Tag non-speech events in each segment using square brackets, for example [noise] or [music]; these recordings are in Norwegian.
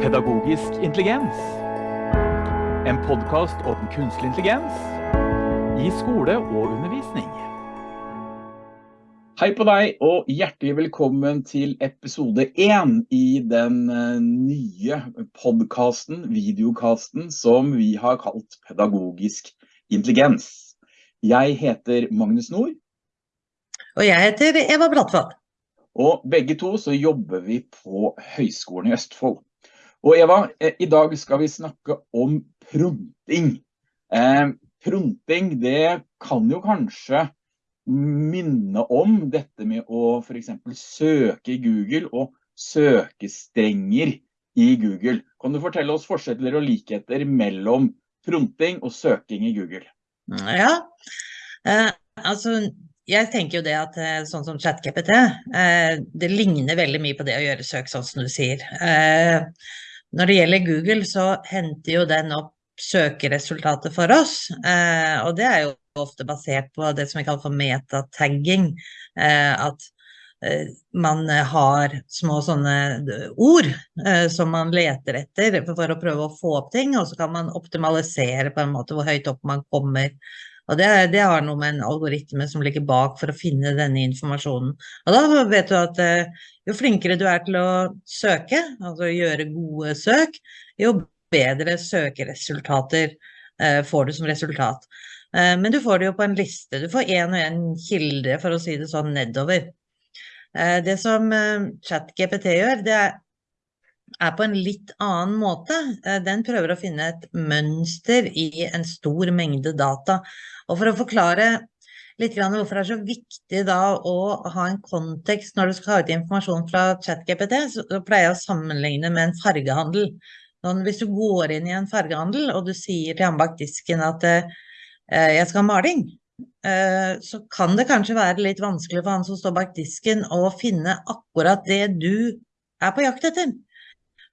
Pedagogisk intelligens. En podkast om kunstig intelligens i skole og undervisning. Hei på deg, og hjertelig velkommen til episode én i den eh, nye podkasten, videokasten, som vi har kalt Pedagogisk intelligens. Jeg heter Magnus Nord. Og jeg heter Eva Brattvold. Og begge to så jobber vi på Høgskolen i Østfold. Og Eva, eh, i dag skal vi snakke om pronting. Eh, pronting det kan jo kanskje minne om dette med å eksempel søke i Google og søkestrenger i Google. Kan du fortelle oss forskjeller og likheter mellom pronting og søking i Google? Ja, eh, altså jeg tenker jo det at eh, sånn som ChatGPT, eh, det ligner veldig mye på det å gjøre søk, sånn som du sier. Eh, når det gjelder Google, så henter jo den opp søkeresultatet for oss, eh, og det er jo ofte basert på det som vi kaller for metatagging. Eh, at eh, man har små sånne ord som man leter etter for å prøve å få opp ting, og så kan man optimalisere på en måte hvor høyt opp man kommer. Og det, det, har noe med en algoritme som ligger bak for å finne denne informasjonen. Og da vet du at eh, jo flinkere du er til å søke, altså gjøre gode søk, jo bedre søkeresultater eh, får du som resultat. Eh, men du får det jo på en liste. Du får én og én kilde, for å si det sånn, nedover. Det som ChatGPT gjør, det er er på en litt annen måte. Eh, den prøver å finne et mønster i en stor mengde data. Og for å forklare litt hvorfor det er så viktig å ha en kontekst når du skal ha ut informasjon fra ChatGPT, så pleier jeg å sammenligne med en fargehandel. Sånn, hvis du går inn i en fargehandel og du sier til han bak disken at eh, jeg skal ha maling, eh, så kan det kanskje være litt vanskelig for han som står bak disken å finne akkurat det du er på jakt etter.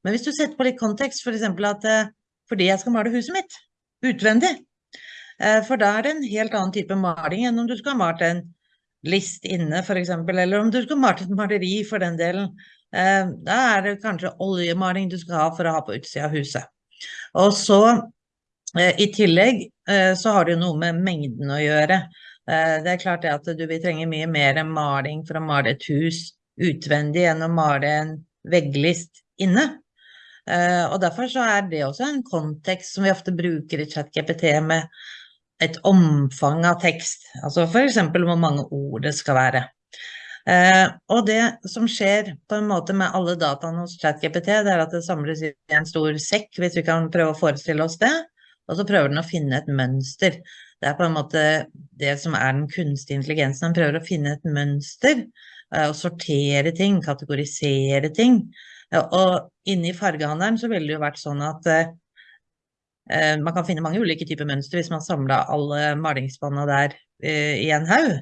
Men hvis du setter på litt kontekst, f.eks. at eh, fordi jeg skal male huset mitt utvendig, eh, for da er det en helt annen type maling enn om du skal ha malt en list inne, f.eks., eller om du skal malt et maleri for den delen. Eh, da er det kanskje oljemaling du skal ha for å ha på utsida av huset. Og så i tillegg så har det jo noe med mengden å gjøre. Det er klart at du vil trenge mye mer maling for å male et hus utvendig enn å male en vegglist inne. Eh, og derfor så er det også en kontekst som vi ofte bruker i ChatGPT med et omfang av tekst, altså f.eks. hvor mange ord det skal være. Eh, og det som skjer på en måte med alle dataene hos ChatGPT, det er at det samles i en stor sekk, hvis vi kan prøve å forestille oss det, og så prøver den å finne et mønster. Det er på en måte det som er den kunstige intelligensen. Den prøver å finne et mønster, og eh, sortere ting, kategorisere ting. Og inni fargehandelen så ville det jo vært sånn at eh, eh, man kan finne mange ulike typer mønster hvis man samla alle malingsspanna der eh, i en haug.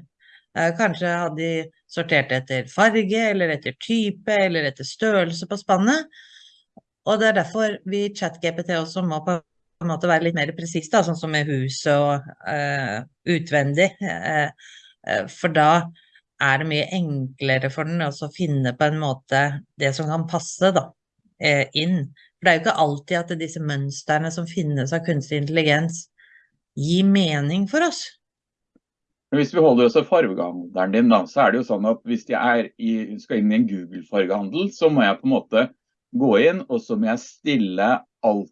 Eh, kanskje hadde de sortert etter farge, eller etter type, eller etter størrelse på spannet. Og det er derfor vi i ChatGPT også må på en måte være litt mer presist, sånn som med huset og uh, utvendig. Uh, for da er det mye enklere for den å finne på en måte det som kan passe da, eh, inn. For det er jo ikke alltid at disse mønstrene som finnes av kunstig intelligens, gir mening for oss. Hvis vi holder oss til fargehandelen din, da, så er det jo sånn at hvis jeg i, skal inn i en Google-fargehandel, så må jeg på en måte gå inn, og så må jeg stille alt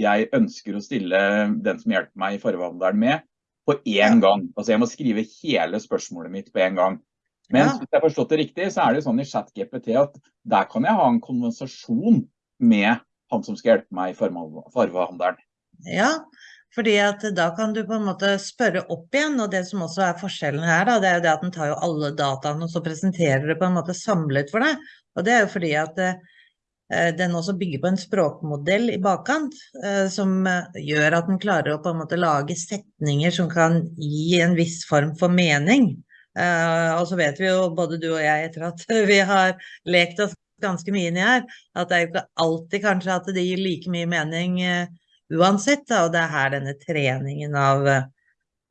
jeg ønsker å stille den som hjelper meg i fargehandelen med, på én gang. Altså jeg må skrive hele spørsmålet mitt på én gang. Men ja. hvis jeg har forstått det riktig, så er det sånn i ChatGPT at der kan jeg ha en konversasjon med han som skal hjelpe meg i farvehandelen. Ja, fordi at da kan du på en måte spørre opp igjen, og det som også er forskjellen her, da, det er jo det at den tar jo alle dataene og så presenterer det på en måte samlet for deg. Og det er jo fordi at eh, den også bygger på en språkmodell i bakkant, eh, som eh, gjør at den klarer å på en måte lage setninger som kan gi en viss form for mening. Uh, og så vet vi jo, både du og jeg, etter at [laughs] vi har lekt oss ganske mye inni her, at det er jo ikke alltid kanskje at det gir like mye mening uh, uansett. Da, og det er her denne treningen av, uh,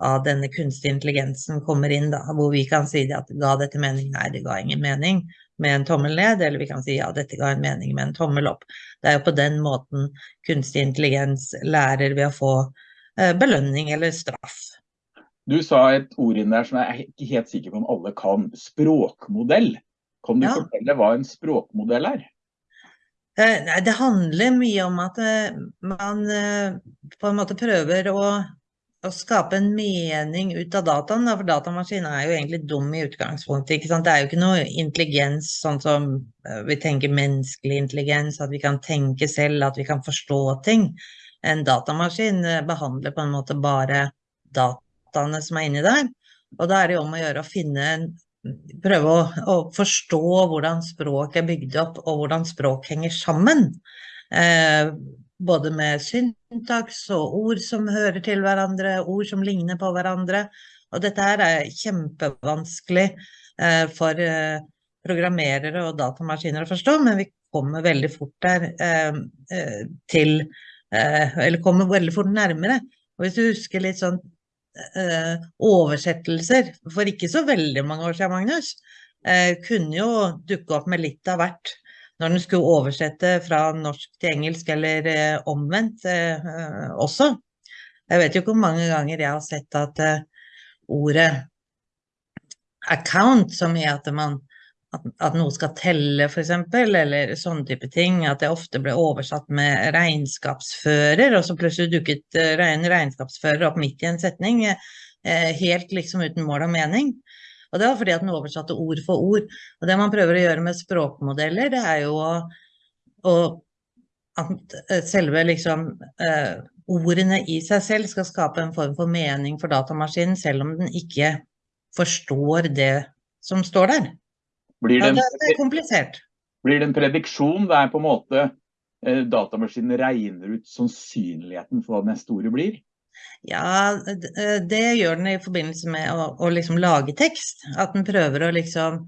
av denne kunstige intelligensen kommer inn, da, hvor vi kan si at ga dette mening? Nei, det ga ingen mening. med en tommel ned, eller vi kan si ja, dette ga en mening med en tommel opp. Det er jo på den måten kunstig intelligens lærer ved å få belønning eller straff. Du sa et ord inn der som jeg er ikke helt sikker på om alle kan. Språkmodell. Kan du Ja. fortelle hva en språkmodell er? Eh, det handler mye om at eh, man eh, på en måte prøver å, å skape en mening ut av dataen, for datamaskinen er jo egentlig dum i utgangspunktet. Det er jo ikke noe intelligens sånn som vi tenker menneskelig intelligens, at vi kan tenke selv, at vi kan forstå ting. En datamaskin eh, behandler på en måte bare dataene som er inni der, og da er det jo om å gjøre å finne prøve å, å forstå hvordan språk er bygd opp, og hvordan språk henger sammen. Eh, både med syntaks og ord som hører til hverandre, ord som ligner på hverandre. Og dette her er kjempevanskelig eh, for eh, programmerere og datamaskiner å forstå, men vi kommer veldig fort der eh, eh, til eh, Eller kommer veldig fort nærmere. Og hvis du husker litt sånn eh, oversettelser for ikke så veldig mange år siden, Magnus, eh, kunne jo dukke opp med litt av hvert når den skulle oversette fra norsk til engelsk, eller eh, omvendt også. Jeg vet jo ikke hvor mange ganger jeg har sett at ordet account, som i at man at, at noe skal telle, f.eks., eller sånne type ting. At det ofte ble oversatt med regnskapsfører, og så plutselig dukket eh, en regnskapsfører opp midt i en setning, eh, helt liksom uten mål og mening. Og det var fordi at den oversatte ord for ord. Og det man prøver å gjøre med språkmodeller, det er jo å, å at eh, selve liksom eh, ordene i seg selv skal skape en form for mening for datamaskinen, selv om den ikke forstår det som står der. Blir det, ja, det er komplisert. blir det en prediksjon? Det er på en måte eh, datamaskinen regner ut sannsynligheten for hva neste ordet blir? Ja, eh, det gjør den i forbindelse med å, å liksom lage tekst. At den prøver å liksom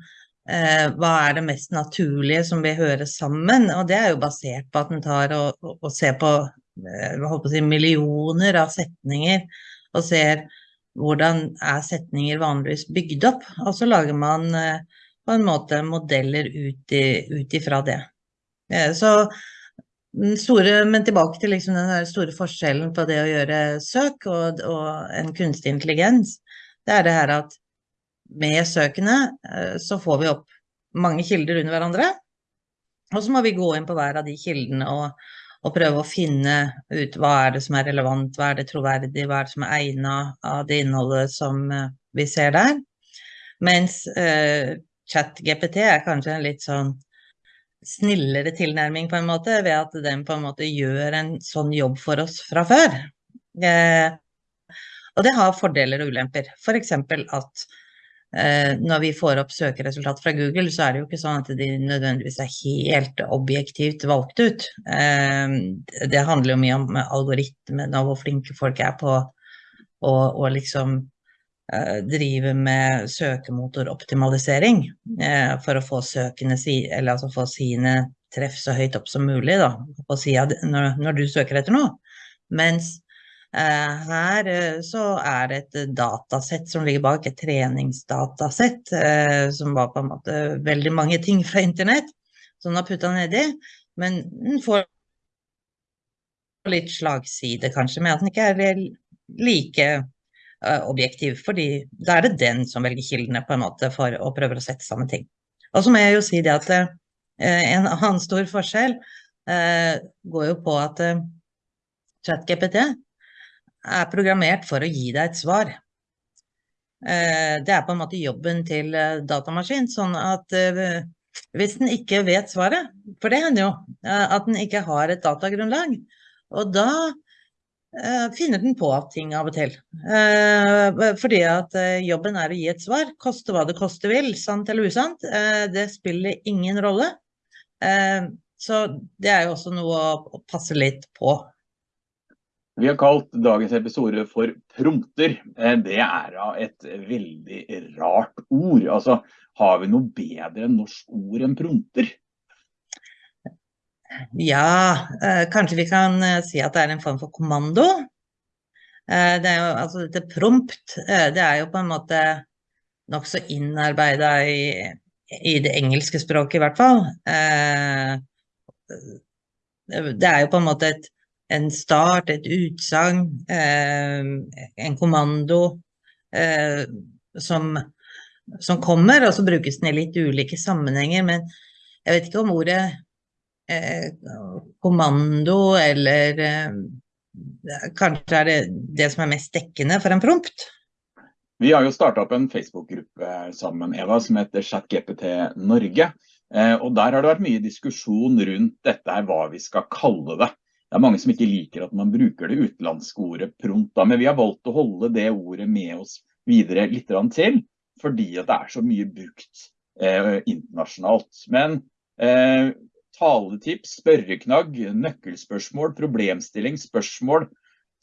eh, Hva er det mest naturlige som vil høre sammen? Og det er jo basert på at den tar og, og, og ser på, eh, på si, millioner av setninger, og ser hvordan er setninger vanligvis bygd opp. Og så lager man eh, på en måte modeller ut, ifra det. Eh, så store, men tilbake til liksom den store forskjellen på det å gjøre søk og, og en kunstig intelligens. Det er det her at med søkene eh, så får vi opp mange kilder under hverandre. Og så må vi gå inn på hver av de kildene og, og prøve å finne ut hva er det som er relevant, hva er det troverdig, hva er det som er egnet av det innholdet som eh, vi ser der. Mens eh, ChatGPT er kanskje en litt sånn snillere tilnærming på en måte, ved at den på en måte gjør en sånn jobb for oss fra før. Eh, og det har fordeler og ulemper. F.eks. at eh, når vi får opp søkeresultat fra Google, så er det jo ikke sånn at de nødvendigvis er helt objektivt valgt ut. Eh, det handler jo mye om algoritmene og hvor flinke folk er på å, liksom eh, drive med søkemotoroptimalisering eh, for å få søkene altså få sine treff så høyt opp som mulig da, på sida når, når du søker etter noe. Mens eh, her eh, så er det et datasett som ligger bak, et treningsdatasett, eh, som var på en måte veldig mange ting fra internett, som den har putta nedi. Men den får litt slagside kanskje, med at den ikke er like objektiv, fordi da er det den som velger kildene på en måte for å prøve å sette sammen ting. Og så må jeg jo si det at eh, en annen stor forskjell eh, går jo på at eh, ChatGPT er programmert for å gi deg et svar. Eh, det er på en måte jobben til eh, datamaskin, sånn at eh, hvis den ikke vet svaret, for det hender jo eh, at den ikke har et datagrunnlag, og da eh, finner den på ting av og til. Eh, fordi at eh, jobben er å gi et svar, koste hva det koste vil, sant eller usant. Eh, det spiller ingen rolle. Eh, så det er jo også noe å, passe litt på. Vi har kalt dagens episode for prompter. Eh, Det er da et veldig rart ord. Altså, har vi noe bedre norsk ord enn prompter? Ja, eh, kanskje vi kan eh, si at det er en form for kommando. Eh, det er jo, altså dette prompt, det er jo på en måte nokså innarbeida i i det engelske språket i hvert fall. Det er jo på en måte et, en start, et utsagn, en kommando som, som, kommer, og så brukes den i litt ulike sammenhenger. Men jeg vet ikke om ordet kommando eller eh, Kanskje er det det som er mest dekkende for en prompt? Vi har jo starta opp en Facebook-gruppe sammen Eva, som heter ChatGPT Norge. Eh, og Der har det vært mye diskusjon rundt dette her, hva vi skal kalle det. Det er mange som ikke liker at man bruker det utenlandske ordet prompt, men vi har valgt å holde det ordet med oss videre litt til, fordi det er så mye brukt eh, internasjonalt. Men eh, taletips, spørreknagg, nøkkelspørsmål, problemstilling, spørsmål,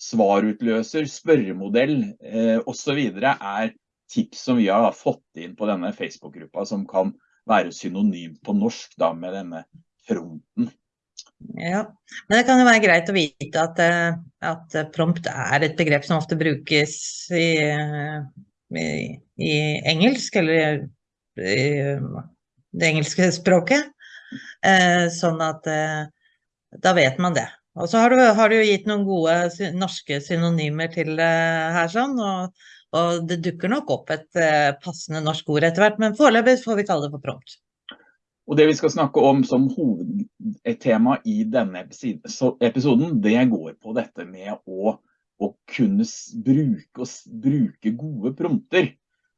svarutløser, spørremodell eh, osv. er tips som vi har fått inn på denne Facebook-gruppa, som kan være synonym på norsk da, med denne fronten. Ja, men det kan jo være greit å vite at, eh, at prompt er et begrep som ofte brukes i, i, i engelsk, eller i det engelske språket. Eh, sånn at eh, da vet man det. Og så har du, har du gitt noen gode norske synonymer til det her, sånn, og, og, det dukker nok opp et passende norsk ord etter hvert, men foreløpig får vi kalle det for prompt. Og Det vi skal snakke om som hovedtema i denne episoden, det går på dette med å, å kunne bruke, bruke, gode prompter.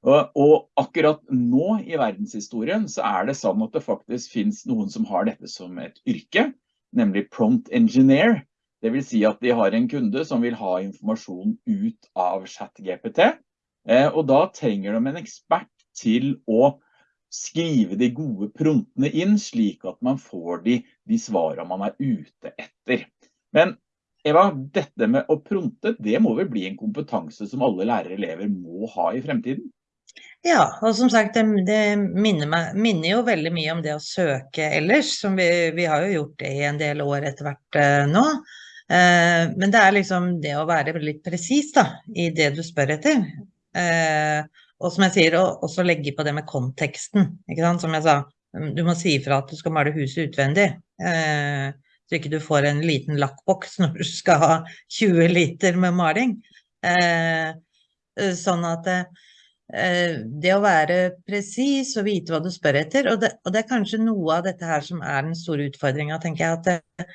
Og, akkurat nå i verdenshistorien så er det sånn at det faktisk finnes noen som har dette som et yrke nemlig prompt engineer. Det vil si at de har en kunde som vil ha informasjon ut av ChatGPT. Eh, og da trenger de en ekspert til å skrive de gode promptene inn, slik at man får de, de svarene man er ute etter. Men Eva, dette med å prompte, det må vel bli en kompetanse som alle lærere elever må ha i fremtiden? Ja, og som sagt, det, det minner, meg, minner, jo veldig mye om det å søke ellers. Som vi, vi har jo gjort det i en del år etter hvert eh, nå. Eh, men det er liksom det å være litt presis i det du spør etter. Eh, og som jeg sier, også legge på det med konteksten. Ikke sant? Som jeg sa, du må si ifra at du skal male huset utvendig. Eh, så ikke du får en liten lakkboks [laughs] når du skal ha 20 liter med maling. Eh, sånn at eh, Eh, det å være presis og vite hva du spør etter, og det, og det, er kanskje noe av dette her som er den store utfordringa, tenker jeg. At det,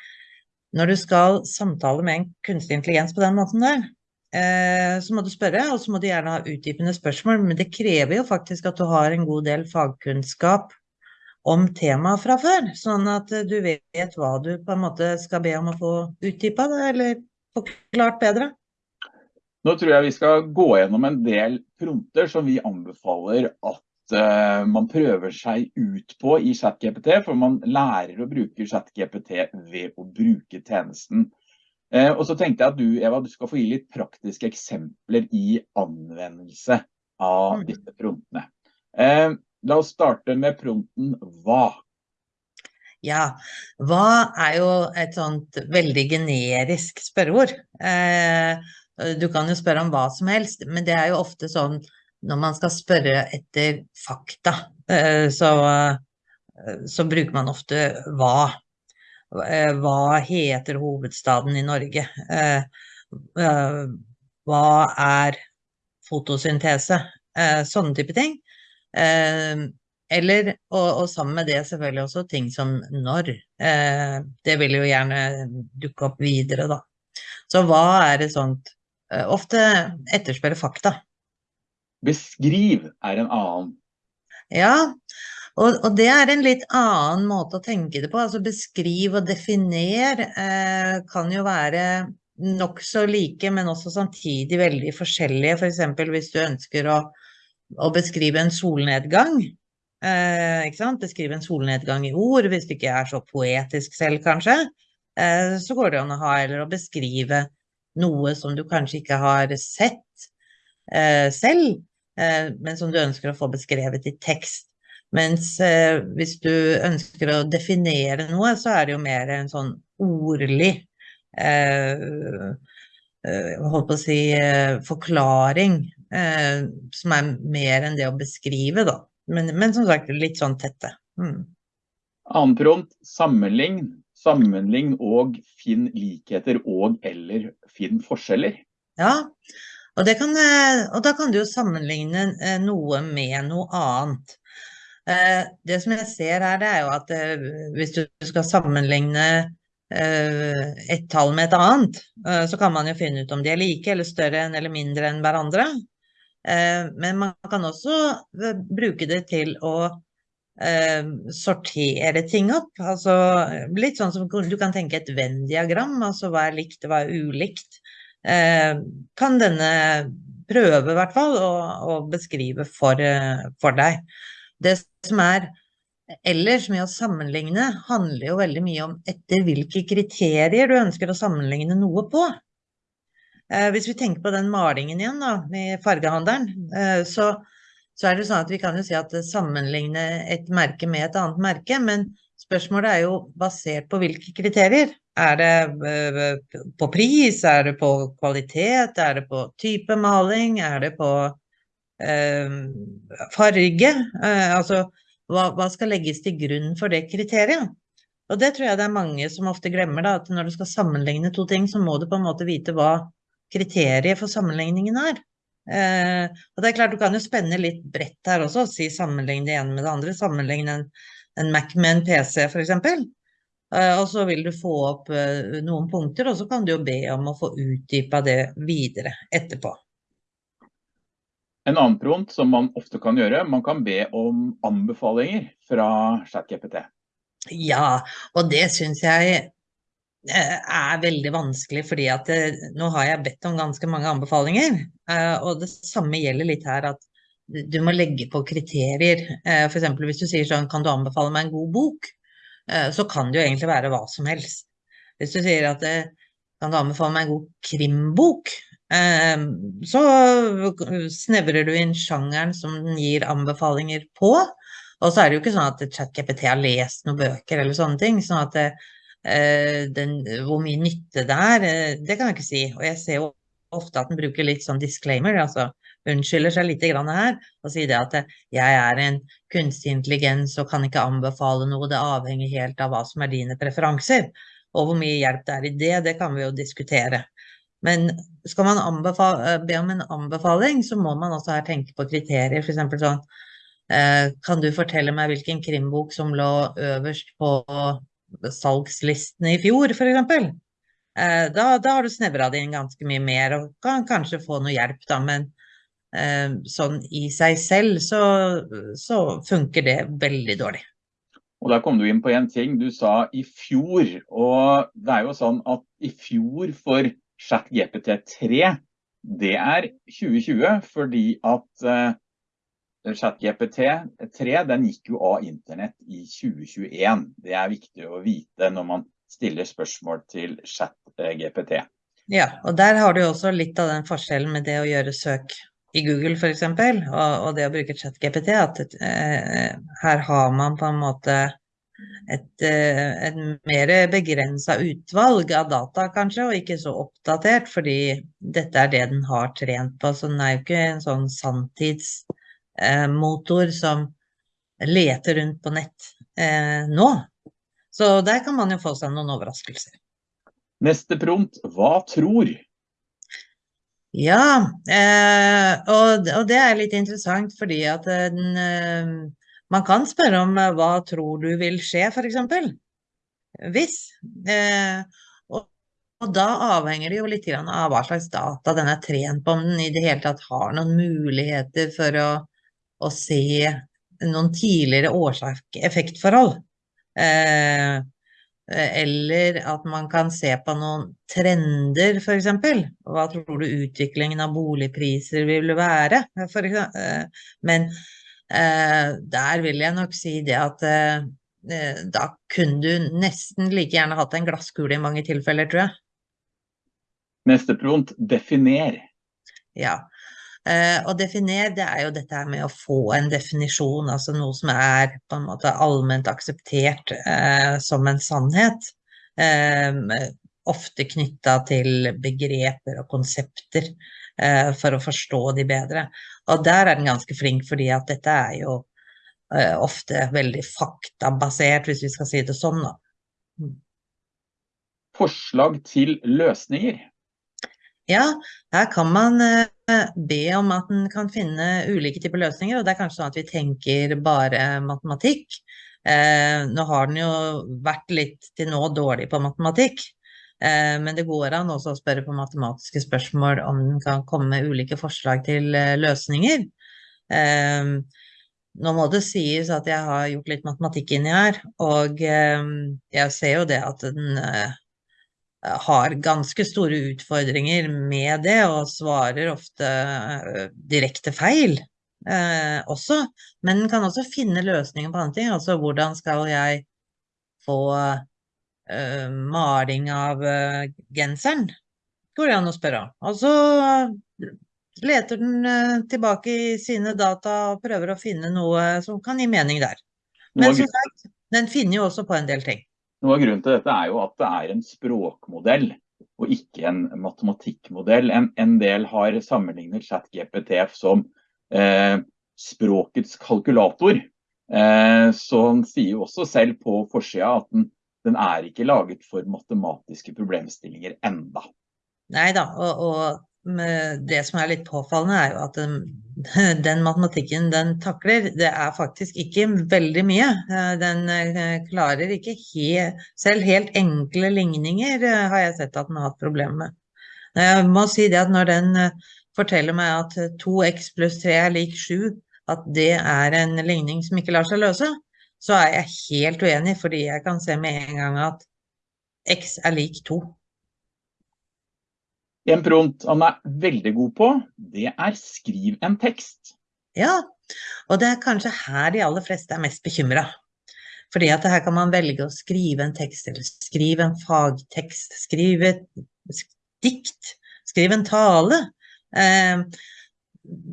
når du skal samtale med en kunstig intelligens på den måten der, eh, så må du spørre, og så må du gjerne ha utdypende spørsmål, men det krever jo faktisk at du har en god del fagkunnskap om temaet fra før, sånn at du vet hva du på en måte skal be om å få utdypa, eller forklart bedre. Nå tror jeg vi skal gå gjennom en del prompter som vi anbefaler at uh, man prøver seg ut på i ChatGPT, for man lærer å bruke ChatGPT ved å bruke tjenesten. Uh, og så tenkte jeg at du Eva, du skal få gi litt praktiske eksempler i anvendelse av mm. disse promptene. Uh, la oss starte med prompten hva. Ja, hva er jo et sånt veldig generisk spørreord. Eh, Eh, du kan jo spørre om hva som helst, men det er jo ofte sånn når man skal spørre etter fakta, eh, så, eh, så bruker man ofte hva. Hva heter hovedstaden i Norge? Hva er fotosyntese? Sånne type ting. Eller, og, og, sammen med det selvfølgelig også ting som når. Det vil jo gjerne dukke opp videre, da. Så hva er det sånt Eh, ofte etterspørre fakta. Beskriv er en annen. Ja, og, og, det er en litt annen måte å tenke det på. Altså beskriv og definer eh, kan jo være nokså like, men også samtidig veldig forskjellige. F.eks. For hvis du ønsker å, å beskrive en solnedgang. Eh, beskrive en solnedgang i ord, hvis du ikke er så poetisk selv, kanskje. Eh, så går det an å ha eller å beskrive noe som du kanskje ikke har sett eh, selv, eh, men som du ønsker å få beskrevet i tekst. Mens eh, hvis du ønsker å definere noe, så er det jo mer en sånn ordlig eh, eh, holdt på å si eh, forklaring, som er mer enn det å beskrive, da. men, men, som sagt litt sånn tette. Mm. Annen prompt, sammenlign. Sammenlign og finn likheter og eller finn forskjeller. Ja, og, kan, eh, og da kan du jo sammenligne eh, noe med noe annet. Eh, det som jeg ser her, det er jo at hvis du skal sammenligne et tall med et annet, så kan man jo finne ut om de er like eller større enn eller mindre enn hverandre. Men man kan også bruke det til å eh, sortere ting opp. Altså litt sånn som du kan tenke et Venn-diagram, altså hva er likt og hva er ulikt. Eh, kan denne prøve i hvert fall å, å beskrive for, for, deg. Det som er ellers med å sammenligne, handler jo veldig mye om etter hvilke kriterier du ønsker å sammenligne noe på. Eh, hvis vi tenker på den malingen igjen da, i fargehandelen, eh, så så er det sånn at vi kan jo si at sammenligne et merke med et annet merke, men spørsmålet er jo basert på hvilke kriterier. Er det eh, på pris, er det på kvalitet, er det på type maling, er det på eh, farge? Eh, altså, hva, hva, skal legges til grunn for det kriteriet? Og det tror jeg det er mange som ofte glemmer, da, at når du skal sammenligne to ting, så må du på en måte vite hva kriteriet for sammenligningen er. Eh, og det er klart, du kan jo spenne litt bredt her også, si sammenligne det ene med det andre. Sammenligne en, en Mac med en PC, f.eks. Eh, og så vil du få opp eh, noen punkter, og så kan du jo be om å få utdypa det videre etterpå. En annen prompt som man ofte kan gjøre, man kan be om anbefalinger fra ChatGPT. Ja, og det syns jeg er veldig vanskelig, fordi at det, eh, nå har jeg bedt om ganske mange anbefalinger. Eh, og det samme gjelder litt her, at du må legge på kriterier. F.eks. hvis du sier sånn, kan du anbefale meg en god bok? Så kan det jo egentlig være hva som helst. Hvis du sier at kan du anbefale meg en god krimbok? Så snevrer du inn sjangeren som den gir anbefalinger på. Og så er det jo ikke sånn at ChatGPT har lest noen bøker eller sånne ting. sånn at Eh, den, hvor mye nytte det er, eh, det kan jeg ikke si. Og jeg ser jo ofte at den bruker litt sånn disclaimer, altså unnskylder seg litt her og sier det at eh, jeg er en kunstig intelligens og kan ikke anbefale noe, det avhenger helt av hva som er dine preferanser. Og hvor mye hjelp det er i det, det kan vi jo diskutere. Men skal man be om en anbefaling, så må man også her tenke på kriterier. F.eks. sånn Kan du fortelle meg hvilken krimbok som lå øverst på salgslistene i fjor, f.eks. Eh, da, da har du snevra det inn ganske mye mer og kan kanskje få noe hjelp, da. Men eh, sånn i seg selv så, så funker det veldig dårlig. Og Der kom du inn på en ting. Du sa i fjor. Og det er jo sånn at i fjor for ChatGPT3, det er 2020 fordi at eh, ChatGPT3 den gikk jo av internett i 2021. Det er viktig å vite når man stiller spørsmål til ChatGPT. Ja, og der har du også litt av den forskjellen med det å gjøre søk i Google f.eks. Og, og det å bruke ChatGPT. At eh, her har man på en måte et, eh, et mer begrensa utvalg av data, kanskje, og ikke så oppdatert, fordi dette er det den har trent på. Så den er jo ikke en sånn sanntids motor som leter rundt på nett eh, nå. Så der kan man jo få seg noen overraskelser. Neste prompt, hva tror? Ja, eh, og, det er litt interessant fordi at den, eh, man kan spørre om eh, hva tror du vil skje, f.eks. Hvis. Eh, og, og, da avhenger det jo litt av hva slags data den er trent på, om den i det hele tatt har noen muligheter for å å se noen tidligere årsak-effektforhold. Eh, eller at man kan se på noen trender, f.eks. Hva tror du utviklingen av boligpriser vil være? Eh, men eh, der vil jeg nok si det at eh, eh, da kunne du nesten like gjerne hatt en glasskule i mange tilfeller, tror jeg. Neste prompt, definer. Ja, Uh, definere, det er jo dette her med å få en definisjon, altså noe som er på en måte allment akseptert uh, som en sannhet. Uh, ofte knytta til begreper og konsepter for å forstå de bedre. Og der er den ganske flink, fordi at dette er jo eh, ofte veldig faktabasert, hvis vi skal si det sånn, da. Forslag til løsninger. Ja, her kan man eh, be om at en kan finne ulike typer løsninger, og det er kanskje sånn at vi tenker bare matematikk. Eh, nå har den jo vært litt til nå dårlig på matematikk, eh, men det går an også å spørre på matematiske spørsmål om den kan komme med ulike forslag til eh, løsninger. Eh, nå må det sies at jeg har gjort litt matematikk inni her, og eh, jeg ser jo det at den har ganske store utfordringer med det, og svarer ofte uh, direkte feil eh, også. Men kan også finne løsninger på andre ting. Altså hvordan skal jeg få eh, maling av genseren? Går det an å spørre. Og så leter den tilbake i sine data og prøver å finne noe som kan gi mening der. Men som sagt, den finner jo også på en del ting. Noe av grunnen til dette er jo at det er en språkmodell og ikke en matematikkmodell. En, en del har sammenlignet ChatGPT som eh, språkets kalkulator. Eh, så han sier jo også selv på forsida at den, den, er ikke laget for matematiske problemstillinger enda. Nei da, og, og det som er litt påfallende, er jo at [laughs] den, matematikken den takler, det er faktisk ikke veldig mye. Eh, den eh, klarer ikke he, selv helt enkle ligninger, eh, har jeg sett at den har hatt problemer med. Jeg må si det at når den forteller meg at 2x pluss 3 er lik 7, at det er en ligning som ikke lar seg løse, så er jeg helt uenig, fordi jeg kan se med en gang at x er lik 2. En prompt han er veldig god på, det er skriv en tekst. Ja, og det er kanskje her de aller fleste er mest bekymra. Fordi at her kan man velge å skrive en tekst, eller skrive en fagtekst, skrive et dikt, skrive en tale. Eh,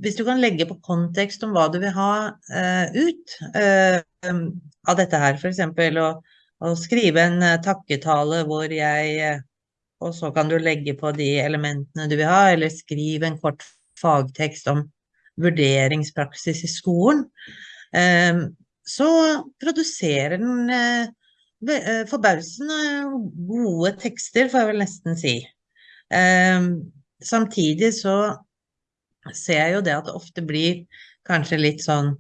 hvis du kan legge på kontekst om hva du vil ha eh, ut eh, av dette her, f.eks. Å, å skrive en uh, takketale hvor jeg uh, og så kan du legge på de elementene du vil ha, eller skrive en kort fagtekst om vurderingspraksis i skolen. Ehm, så produserer den eh, eh, forbausende gode tekster, får jeg vel nesten si. Ehm, samtidig så ser jeg jo det at det ofte blir kanskje litt sånn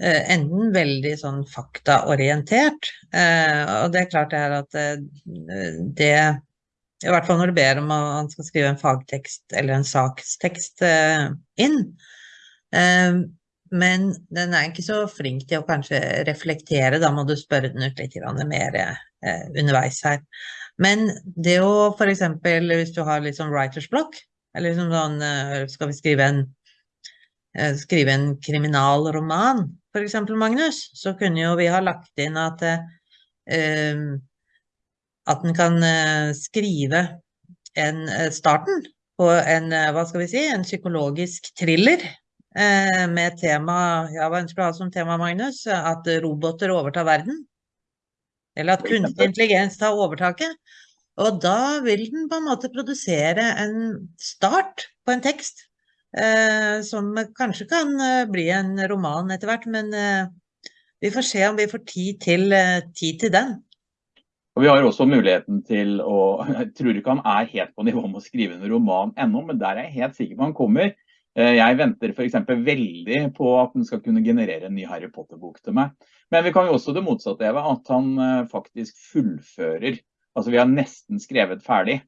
eh, enten veldig sånn faktaorientert, og det er klart det er at det i hvert fall når du ber om at han skal skrive en fagtekst eller en sakstekst eh, inn. Eh, men den er ikke så flink til å kanskje reflektere, da må du spørre den ut litt mer eh, underveis her. Men det å f.eks. hvis du har litt sånn writers block, eller liksom sånn Skal vi skrive en, skrive en kriminalroman, f.eks. Magnus, så kunne jo vi ha lagt inn at at en kan eh, skrive en, eh, starten på en, eh, hva skal vi si, en psykologisk thriller med tema, ja, hva ønsker du å ha som tema, Magnus? At roboter overtar verden? Eller at kunstig intelligens tar overtaket? Og da vil den på en måte produsere en start på en tekst, eh, som kanskje kan bli en roman etter hvert, men eh, vi får se om vi får tid til, tid til den. Og Vi har også muligheten til å Jeg tror ikke han er helt på nivå med å skrive en roman ennå, men der er jeg helt sikker på han kommer. Eh, jeg venter f.eks. veldig på at han skal kunne generere en ny Harry Potter-bok til meg. Men vi kan jo også det motsatte, Eva, at han eh, faktisk fullfører. Altså vi har nesten skrevet ferdig.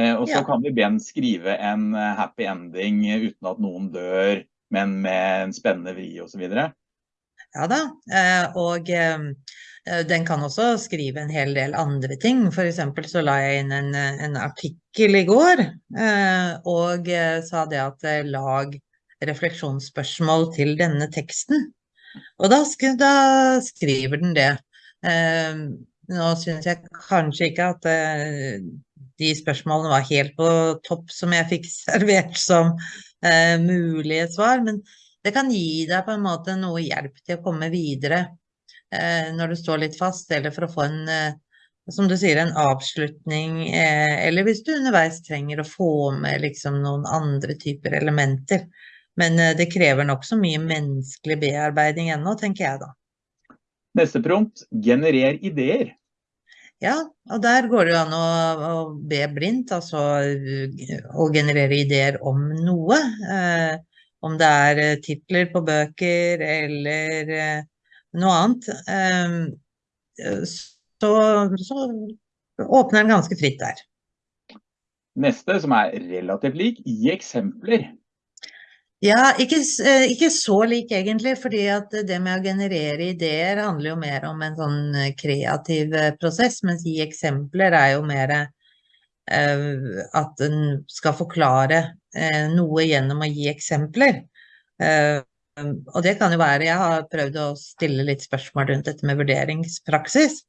Eh, og så ja. kan vi be han skrive en happy ending uten at noen dør, men med en spennende vri osv. Ja da, og den kan også skrive en hel del andre ting. F.eks. så la jeg inn en, en, artikkel i går eh, og eh, sa det at lag refleksjonsspørsmål til denne teksten. Og da, da skriver den det. Nå syns jeg kanskje ikke at de spørsmålene var helt på topp som jeg fikk [laughs] servert som mulige svar, men det kan gi deg på en måte noe hjelp til å komme videre Eh, når du står litt fast, eller for å få en, eh, som du sier, en avslutning, eh, eller hvis du underveis trenger å få med liksom noen andre typer elementer. Men det krever nokså mye menneskelig bearbeiding ennå, tenker jeg da. Neste prompt, generer ideer. Ja, og der går det jo an å, å be blindt, altså å generere ideer om noe. Eh, om det er eh, titler på bøker eller eh, noe annet. Eh, så, så åpner den ganske fritt der. Neste, som er relativt lik, gi eksempler. Ja, ikke, eh, ikke, så lik egentlig, fordi at det med å generere ideer handler jo mer om en sånn eh, kreativ eh, prosess, mens gi eksempler er jo mer uh, at en skal forklare uh, noe gjennom å gi eksempler. Uh, og det kan jo være, jeg har prøvd å stille litt spørsmål rundt dette med vurderingspraksis,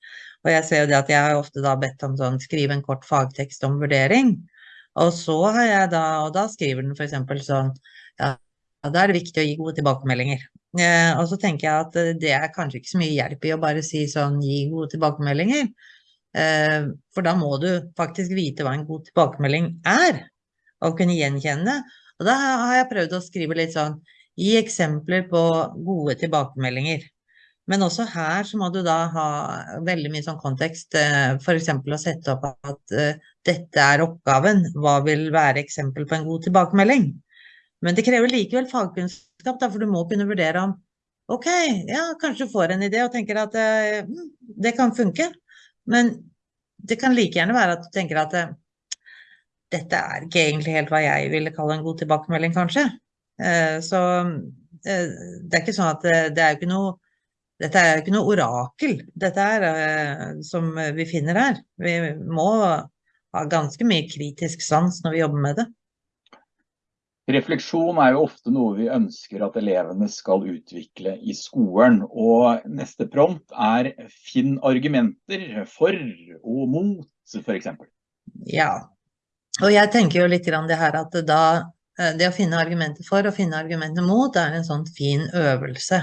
og jeg ser jo det at jeg har ofte da bedt om sånn, skrive en kort fagtekst om vurdering, og så har jeg da, og da skriver den eksempel sånn, ja, da er det viktig å gi gode tilbakemeldinger. Eh, og så tenker jeg at eh, det er kanskje ikke så mye hjelp i å bare si sånn gi gode tilbakemeldinger. Eh, for da må du faktisk vite hva en god tilbakemelding er, og kunne gjenkjenne. Og da har jeg prøvd å skrive litt sånn gi eksempler på gode tilbakemeldinger. Men også her så må du da ha veldig mye sånn kontekst, eh, f.eks. å sette opp at uh, dette er oppgaven, hva vil være eksempel på en god tilbakemelding? Men det krever likevel fagkunnskap, da, for du må kunne vurdere om ok, ja, kanskje du får en idé og tenker at eh, mm, det kan funke. Men det kan like gjerne være at du tenker at eh, dette er ikke egentlig helt hva jeg ville kalle en god tilbakemelding, kanskje. Eh, så det er ikke sånn at det er jo ikke noe dette er jo ikke noe orakel, dette er som vi finner her. Vi må ha ganske mye kritisk sans når vi jobber med det. Refleksjon er jo ofte noe vi ønsker at elevene skal utvikle i skolen. Og neste prompt er finn argumenter for og mot, f.eks. Ja, og jeg tenker jo litt grann det her at da, eh, det å finne argumenter for og finne argumenter mot er en sånn fin øvelse.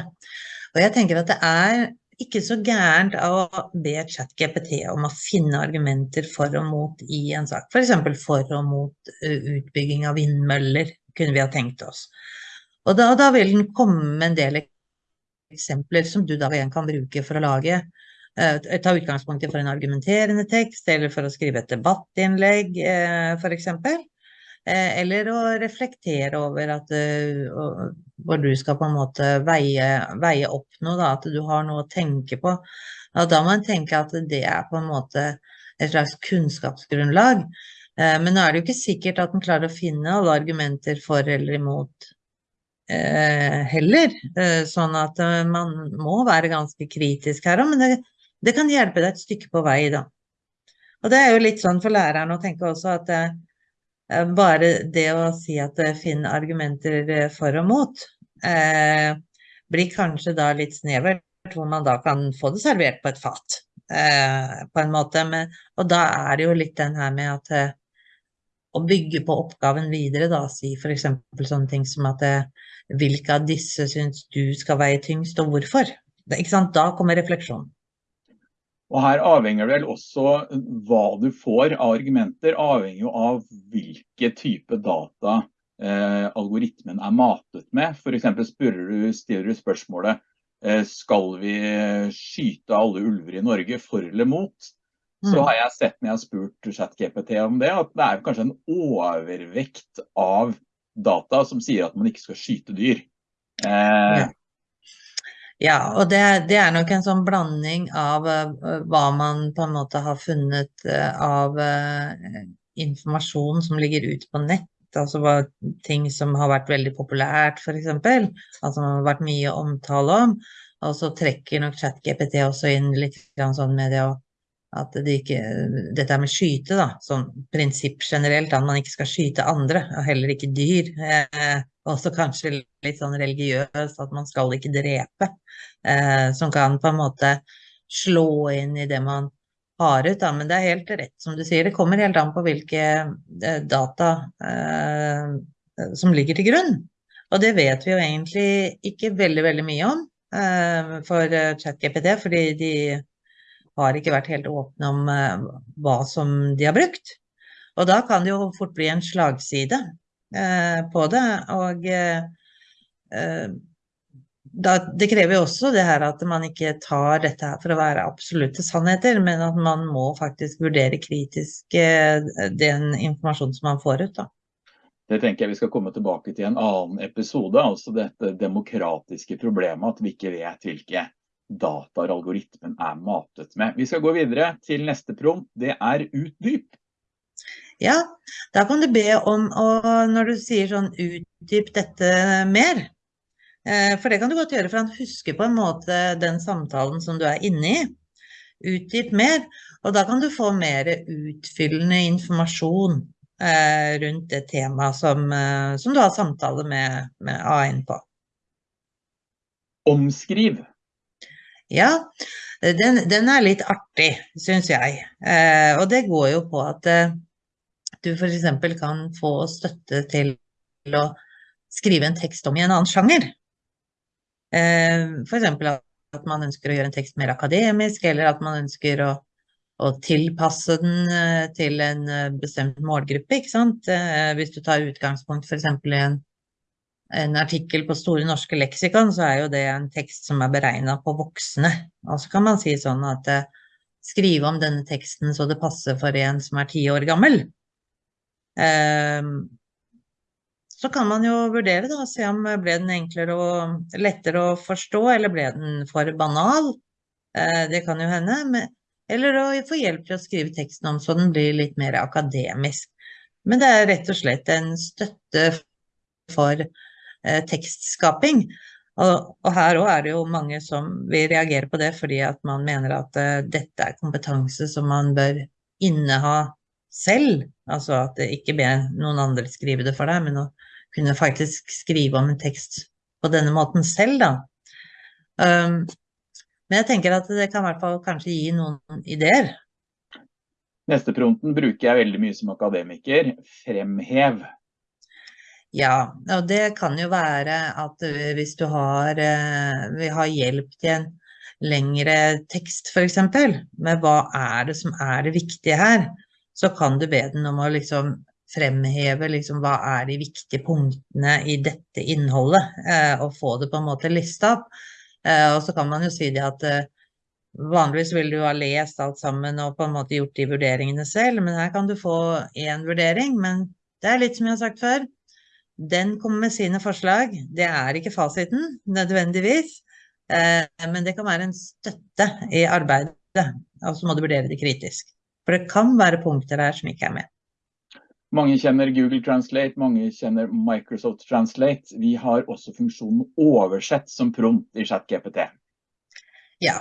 Og jeg tenker at det er ikke så gærent å be ChatGPT om å finne argumenter for og mot i en sak. F.eks. For, for og mot eh, utbygging av vindmøller kunne vi ha tenkt oss. Og da, da vil den komme med en del eksempler som du da igjen kan bruke for å lage eh, Ta utgangspunkt i for en argumenterende tekst, eller for å skrive et debattinnlegg, eh, f.eks. Eh, eller å reflektere over at hvor du skal på en måte veie, veie opp noe, da, at du har noe å tenke på. Og da må en tenke at det er på en måte et slags kunnskapsgrunnlag. Eh, men nå er det jo ikke sikkert at en klarer å finne alle argumenter for eller imot eh, heller. Eh, sånn at man må være ganske kritisk her òg, men det, det, kan hjelpe deg et stykke på vei, da. Og det er jo litt sånn for læreren å tenke også at bare det å si at finn argumenter for og mot, blir kanskje da litt snevert, hvor man da kan få det servert på et fat. på en måte. Men, og da er det jo litt den her med at å bygge på oppgaven videre, da, si f.eks. sånne ting som at eh, hvilke av disse syns du skal veie tyngst, og hvorfor? Da kommer refleksjonen. Og her avhenger det vel også hva du får av argumenter, avhenger jo av hvilke type data eh, algoritmen er matet med. F.eks. stiller du spørsmålet eh, skal vi skyte alle ulver i Norge for eller mot? så mm. har jeg sett når jeg har spurt ChatGPT om det, at det er kanskje en overvekt av data som sier at man ikke skal skyte dyr. Eh, ja. og det, det, er nok en sånn blanding av uh, hva man på en måte har funnet uh, av uh, informasjon som ligger ute på nett. Altså ting som har vært veldig populært, f.eks. Altså har vært mye omtale om. Og så trekker nok ChatGPT også inn litt sånn med det å at det ikke, dette med skyte, da, sånn prinsipp generelt, at man ikke skal skyte andre, og heller ikke dyr. Eh, også kanskje litt sånn religiøst, at man skal ikke drepe. Eh, som kan på en måte slå inn i det man har ut. Da. Men det er helt rett som du sier, det kommer helt an på hvilke eh, data eh, som ligger til grunn. Og det vet vi jo egentlig ikke veldig, veldig mye om eh, for eh, ChatGPT, fordi de har ikke vært helt åpne om uh, hva som de har brukt. Og da kan det jo fort bli en slagside uh, på det. Og eh, da, det krever jo også det her at man ikke tar dette her for å være absolutte sannheter, men at man må faktisk vurdere kritisk eh, den informasjonen som man får ut. da. Det tenker jeg vi skal komme tilbake til i en annen episode. Altså dette demokratiske problemet at vi ikke vet hvilke dataer algoritmen er matet med. Vi skal gå videre til neste prompt. Det er utdyp. Ja, da kan du be om å, når du sier sånn utdyp dette mer. Eh, for det kan du godt gjøre, for han husker på en måte den samtalen som du er inne i. Utdyp mer, og da kan du få mer utfyllende informasjon eh, rundt det temaet som, eh, som, du har samtale med, med AI-en på. Omskriv. Ja, den, den er litt artig, syns jeg. Eh, og det går jo på at eh, du f.eks. kan få støtte til å skrive en tekst om i en annen sjanger. Eh, f.eks. at man ønsker å gjøre en tekst mer akademisk, eller at man ønsker å, å tilpasse den eh, til en eh, bestemt målgruppe. ikke sant? Eh, hvis du tar utgangspunkt f.eks. i en en artikkel på Store norske leksikon, så er jo det en tekst som er beregna på voksne. Og så kan man si sånn at eh, skrive om denne teksten så det passer for en som er ti år gammel. Eh, så kan man jo vurdere da, se om ble den enklere og lettere å forstå, eller ble den for banal. Eh, det kan jo hende. Eller å få hjelp til å skrive teksten om så den blir litt mer akademisk. Men det er rett og slett en støtte for Eh, tekstskaping. Og, og her òg er det jo mange som vil reagere på det fordi at man mener at eh, dette er kompetanse som man bør inneha selv. Altså at det ikke be noen andre skrive det for deg, men å kunne faktisk skrive om en tekst på denne måten selv, da. Um, men jeg tenker at det kan i hvert fall kanskje gi noen ideer. Neste prompten bruker jeg veldig mye som akademiker. Fremhev. Ja, og det kan jo være at hvis du har, vi har hjelp til en lengre tekst f.eks., med hva er det som er det viktige her, så kan du be den om å liksom fremheve liksom, hva er de viktige punktene i dette innholdet, eh, og få det på en måte lista opp. Eh, og så kan man jo si det at vanligvis vil du ha lest alt sammen og på en måte gjort de vurderingene selv, men her kan du få én vurdering. Men det er litt som jeg har sagt før, den kommer med sine forslag. Det er ikke fasiten nødvendigvis, eh, men det kan være en støtte i arbeidet. Og så må du vurdere det kritisk. For det kan være punkter her som ikke er med. Mange kjenner Google Translate, mange kjenner Microsoft Translate. Vi har også funksjonen oversett som prompt i ChatGPT. Ja,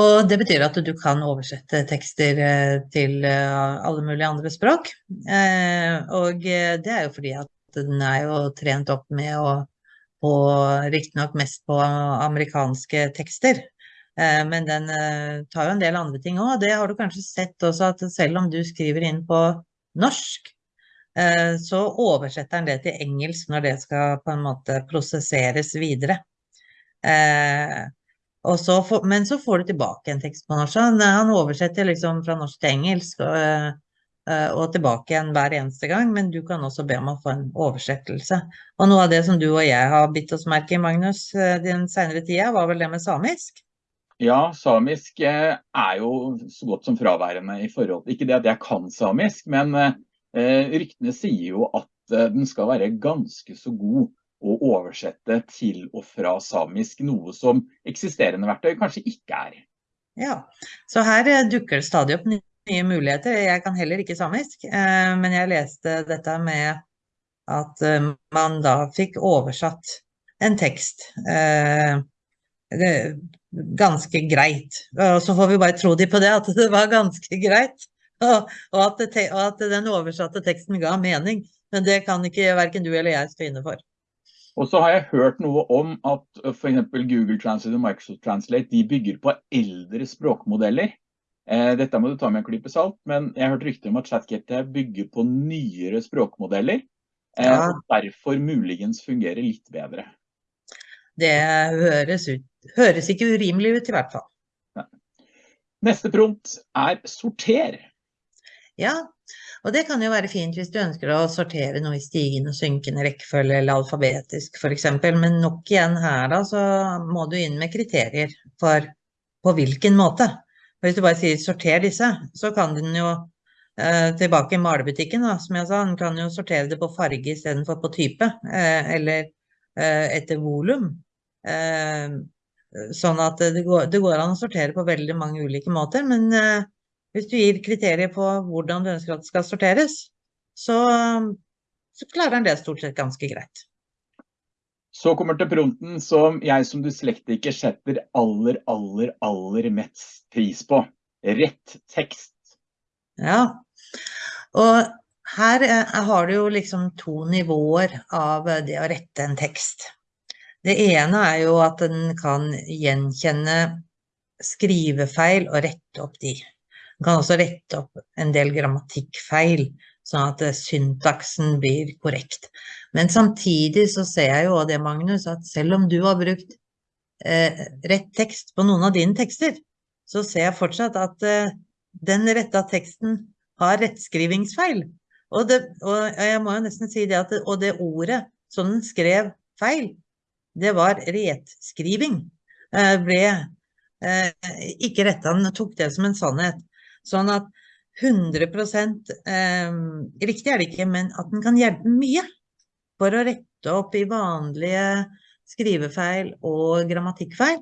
og det betyr at du kan oversette tekster eh, til eh, alle mulige andre språk. Og det er jo fordi at den er jo trent opp med å på riktignok mest på amerikanske tekster. Eh, men den eh, tar jo en del andre ting òg. Det har du kanskje sett også, at selv om du skriver inn på norsk, eh, så oversetter den det til engelsk når det skal på en måte prosesseres videre. Så men så får du tilbake en tekst på norsk. Han, oversetter liksom fra norsk til engelsk. Og, og tilbake igjen hver eneste gang, men du kan også be om å få en oversettelse. Og noe av det som du og jeg har bitt oss merke i, Magnus, eh, den senere tida, var vel det med samisk? Ja, samisk eh, er jo så godt som fraværende i forhold Ikke det at jeg kan samisk, men eh, ryktene sier jo at den skal være ganske så god å oversette til og fra samisk, noe som eksisterende verktøy kanskje ikke er. Ja, så her dukker det stadig opp nye mye muligheter. Jeg kan heller ikke samisk, eh, men jeg leste dette med at eh, man da fikk oversatt en tekst eh, ganske greit. Og så får vi bare tro de på det, at det var ganske greit. Og, at, og at, den oversatte teksten ga mening. Men det kan ikke verken du eller jeg stå inne for. Og så har jeg hørt noe om at f.eks. Google Translate og Microsoft Translate de bygger på eldre språkmodeller. Eh, dette må du ta med en klype salt, men jeg har hørt rykter om at ChatGPT bygger på nyere språkmodeller. Eh, ja. Og derfor muligens fungerer litt bedre. Det høres, ut, høres ikke urimelig ut i hvert fall. Neste prompt er sorter. Ja, og det kan jo være fint hvis du ønsker å sortere noe i stigende og synkende rekkefølge eller alfabetisk f.eks. Men nok igjen her da, så må du inn med kriterier for på hvilken måte. Hvis du bare sier sorter disse, så kan den jo eh, tilbake i malebutikken, da, som jeg sa, den kan jo sortere det på farge istedenfor på type, eh, eller eh, etter volum. Sånn at det går, det går, an å sortere på veldig mange ulike måter, men hvis du gir kriterier på hvordan du ønsker at det skal sorteres, så, så klarer den det stort sett ganske greit. Så kommer til prompten som jeg som dyslektiker setter aller, aller, aller mest pris på. Rett tekst. Ja, og her eh, har du jo liksom to nivåer av det å rette en tekst. Det ene er jo at den kan gjenkjenne skrivefeil og rette opp de. Den kan også rette opp en del grammatikkfeil, sånn at eh, syntaksen blir korrekt. Men samtidig så ser jeg jo det, Magnus, at selv om du har brukt eh, rett tekst på noen av dine tekster, så ser jeg fortsatt at eh, den retta teksten har rettskrivingsfeil. Og, det, og, jeg må jo nesten si det at det, og det ordet som den skrev feil, det var retskriving. Eh, ble eh, ikke retta, den tok det som en sannhet. Sånn at 100 eh, riktig er det ikke, men at den kan hjelpe mye for å rette opp i vanlige skrivefeil og grammatikkfeil.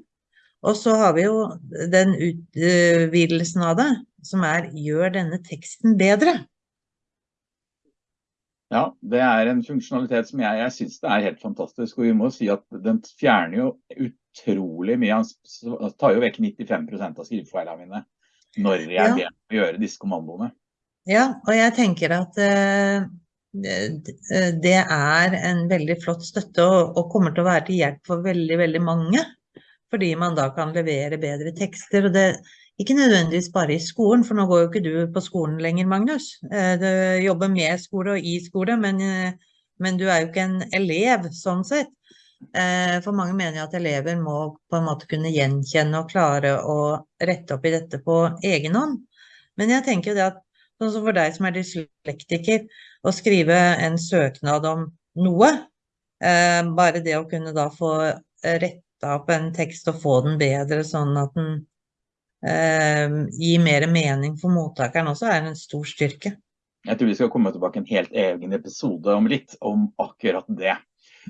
Og så har vi jo den utvidelsen av det, som er gjør denne teksten bedre. Ja, det er en funksjonalitet som jeg, jeg syns er helt fantastisk. Og vi må si at den fjerner jo utrolig mye. Han tar jo vekk 95 prosent av skrivefeilene mine når jeg ja. ber å gjøre disse kommandoene. Ja, og jeg tenker at uh, det er en veldig flott støtte og, og, kommer til å være til hjelp for veldig, veldig mange. Fordi man da kan levere bedre tekster. og det ikke nødvendigvis bare i skolen, for nå går jo ikke du på skolen lenger, Magnus. Uh, du jobber med skole og i skole, men, uh, men du er jo ikke en elev sånn sett. Eh, for mange mener at elever må på en måte kunne gjenkjenne og klare å rette opp i dette på egen hånd. Men jeg tenker det at sånn som for deg som er dyslektiker, å skrive en søknad om noe, eh, bare det å kunne da få retta opp en tekst og få den bedre sånn at den eh, gir mer mening for mottakeren også, er en stor styrke. Jeg tror vi skal komme tilbake en helt egen episode om litt om akkurat det.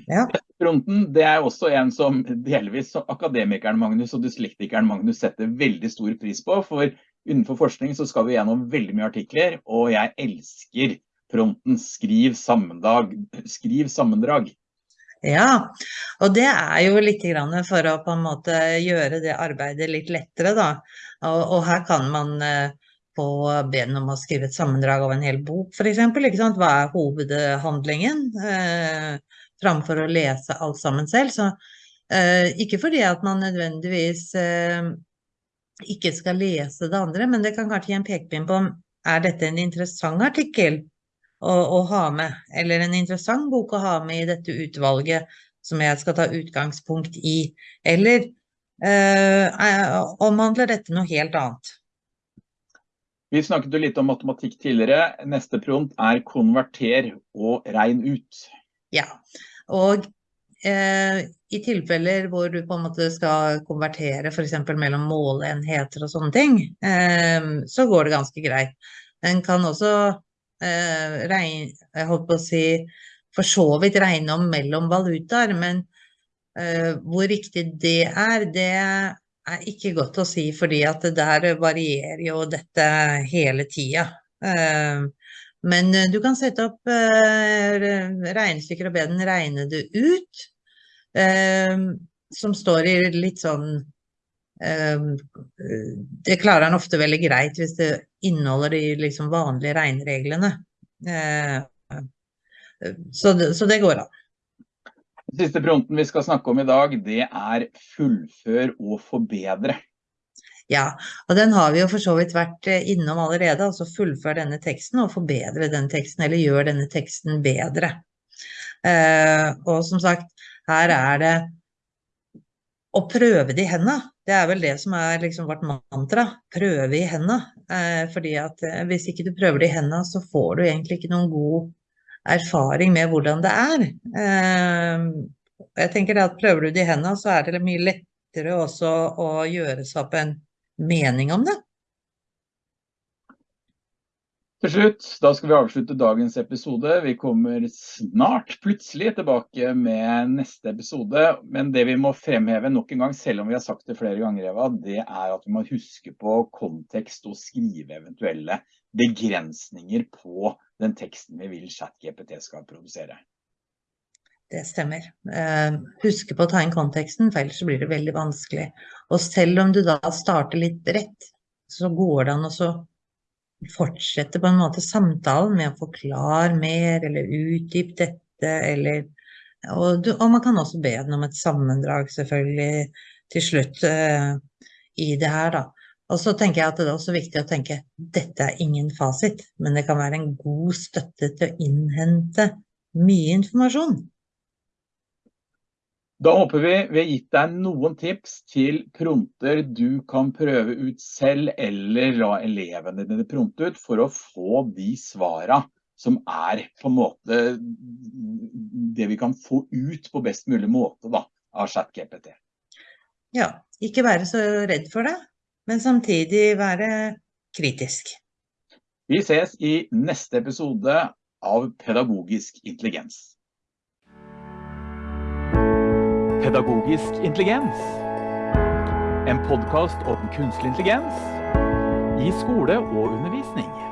Ja. Fronten det er også en som delvis akademikeren Magnus og dyslektikeren Magnus setter veldig stor pris på. For innenfor forskning så skal vi gjennom veldig mye artikler, og jeg elsker fronten skriv, skriv sammendrag. Ja, og det er jo litt for å på en måte gjøre det arbeidet litt lettere, da. Og, og her kan man på få be om å skrive et sammendrag av en hel bok, f.eks. Hva er hovedhandlingen? Eh, framfor å lese alt sammen selv. Så eh, ikke fordi at man nødvendigvis eh, ikke skal lese det andre, men det kan kanskje gi en pekepinn på om er dette en interessant artikkel å, å, ha med, eller en interessant bok å ha med i dette utvalget som jeg skal ta utgangspunkt i, eller eh, omhandler dette noe helt annet? Vi snakket jo litt om matematikk tidligere. Neste prompt er konverter og regn ut. Ja, og eh, i tilfeller hvor du på en måte skal konvertere f.eks. mellom måleenheter og sånne ting, eh, så går det ganske greit. En kan også eh, regne, jeg holdt på å si, for så vidt regne om mellom valutaer, men eh, hvor riktig det er, det er ikke godt å si, fordi at det der varierer jo dette hele tida. Men eh, du kan sette opp eh, regnestykker og be den regne det ut, eh, som står i litt sånn Det klarer han ofte veldig greit hvis det inneholder de liksom vanlige regnereglene. Så det, så det går an. Siste fronten vi skal snakke om i dag, det er fullfør og forbedre. Ja, og den har vi jo for så vidt vært eh, innom allerede, altså fullfør denne teksten og forbedre den teksten, eller gjør denne teksten bedre. Uh, og som sagt, her er det å prøve det i hendene. Det er vel det som er liksom vårt mantra. Prøve i hendene. Uh, fordi at uh, hvis ikke du prøver det i hendene, så får du egentlig ikke noen god erfaring med hvordan det er. Jeg tenker at prøver du det i hendene, så er det mye lettere også å gjøre seg opp en mening om det. Til slutt, da skal vi avslutte dagens episode. Vi kommer snart plutselig tilbake med neste episode. Men det vi må fremheve nok en gang, selv om vi har sagt det flere ganger, Eva, det er at vi må huske på kontekst og skrive eventuelle begrensninger på den teksten vi vil ChatGPT skal produsere. Det stemmer. Uh, huske på å ta inn konteksten, for ellers blir det veldig vanskelig. Og selv om du da starter litt bredt, så går det an å fortsette på en måte samtalen med å forklare mer eller utdype dette, eller og, du, og, man kan også be den om et sammendrag, selvfølgelig, til slutt uh, i det her, da. Og så tenker jeg at det er også viktig å tenke dette er ingen fasit, men det kan være en god støtte til å innhente mye informasjon. Da håper vi vi har gitt deg noen tips til pronter du kan prøve ut selv, eller la elevene dine pronte ut, for å få de svara som er på en måte det vi kan få ut på best mulig måte da, av ChatGPT. Ja, ikke være så redd for det, men samtidig være kritisk. Vi ses i neste episode av Pedagogisk intelligens. Pedagogisk intelligens. En podkast om kunstig intelligens i skole og undervisning.